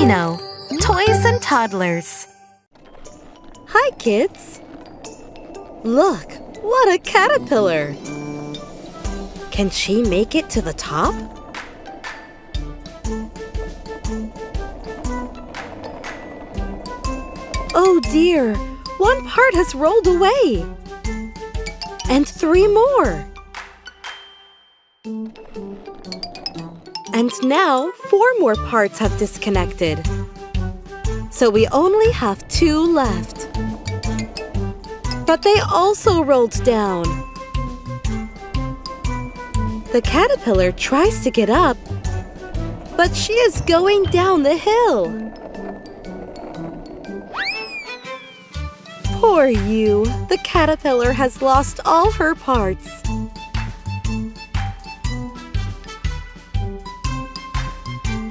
Dino, Toys and Toddlers. Hi, kids. Look, what a caterpillar. Can she make it to the top? Oh dear, one part has rolled away. And three more. And now four more parts have disconnected. So we only have two left. But they also rolled down. The caterpillar tries to get up, but she is going down the hill. Poor you, the caterpillar has lost all her parts.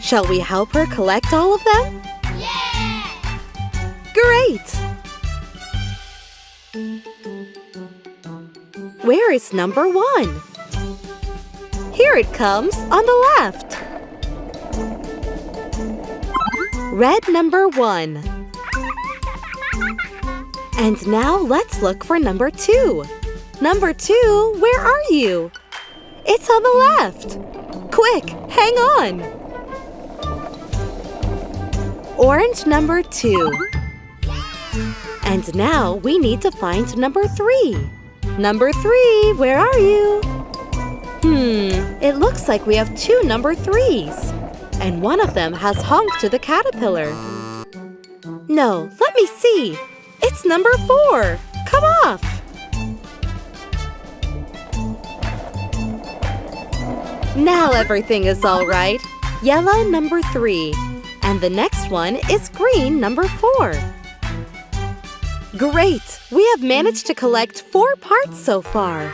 Shall we help her collect all of them? Yeah! Great! Where is number one? Here it comes on the left. Red number one. And now let's look for number two. Number two, where are you? It's on the left. Quick, hang on. Orange number two. And now we need to find number three. Number three, where are you? Hmm, it looks like we have two number threes. And one of them has honked to the caterpillar. No, let me see. It's number four. Come off. Now everything is all right. Yellow number three. And the next one is green number four. Great! We have managed to collect four parts so far.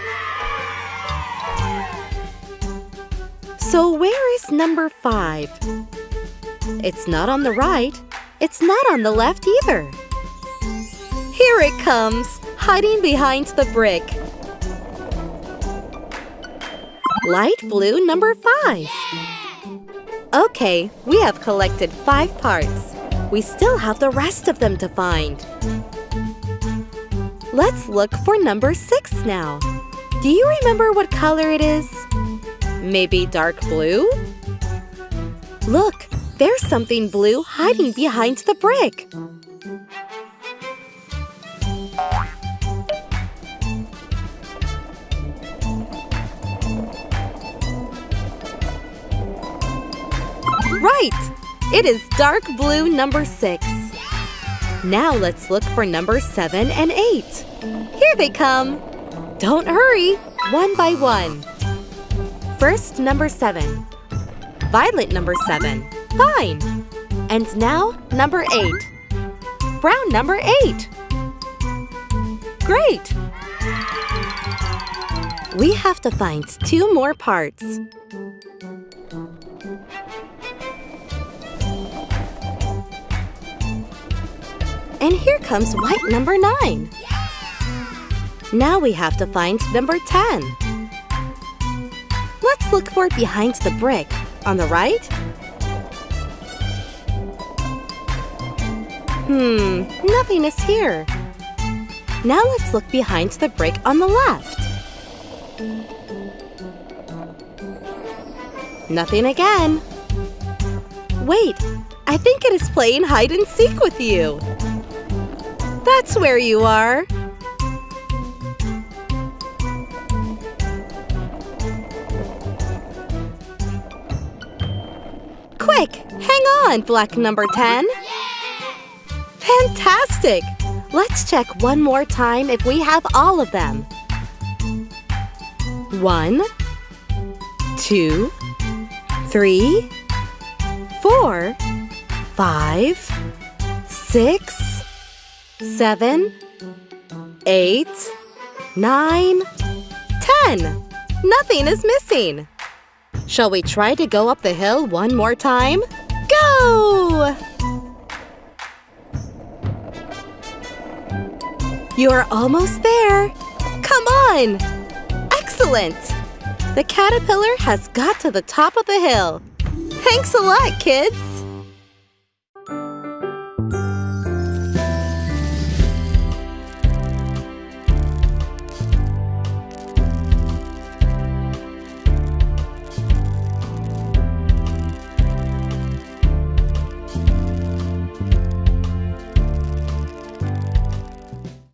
So where is number five? It's not on the right. It's not on the left either. Here it comes, hiding behind the brick. Light blue number five. Okay, we have collected five parts. We still have the rest of them to find. Let's look for number six now. Do you remember what color it is? Maybe dark blue? Look, there's something blue hiding behind the brick. Right! It is dark blue number six. Now let's look for number seven and eight. Here they come. Don't hurry, one by one. First, number seven. Violet number seven. Fine. And now, number eight. Brown number eight. Great! We have to find two more parts. And here comes white number 9. Now we have to find number 10. Let's look for it behind the brick. On the right? Hmm, nothing is here. Now let's look behind the brick on the left. Nothing again. Wait, I think it is playing hide and seek with you. That's where you are. Quick, hang on, black number 10. Fantastic! Let's check one more time if we have all of them. One, two, three, four, five, six, seven, eight, nine, ten. Nothing is missing. Shall we try to go up the hill one more time? Go! You're almost there. Come on! Excellent! The caterpillar has got to the top of the hill. Thanks a lot, kids!